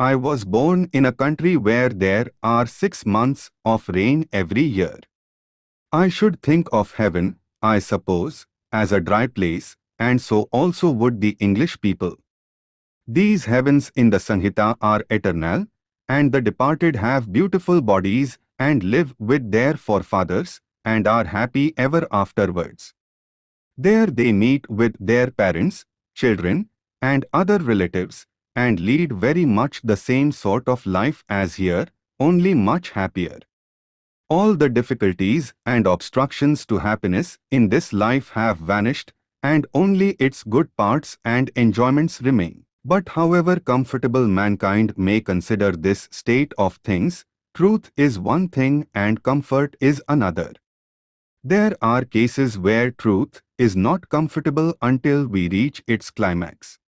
I was born in a country where there are six months of rain every year. I should think of heaven, I suppose, as a dry place, and so also would the English people. These heavens in the Samhita are eternal, and the departed have beautiful bodies and live with their forefathers and are happy ever afterwards. There they meet with their parents, children, and other relatives, and lead very much the same sort of life as here, only much happier. All the difficulties and obstructions to happiness in this life have vanished, and only its good parts and enjoyments remain. But however comfortable mankind may consider this state of things, truth is one thing and comfort is another. There are cases where truth is not comfortable until we reach its climax.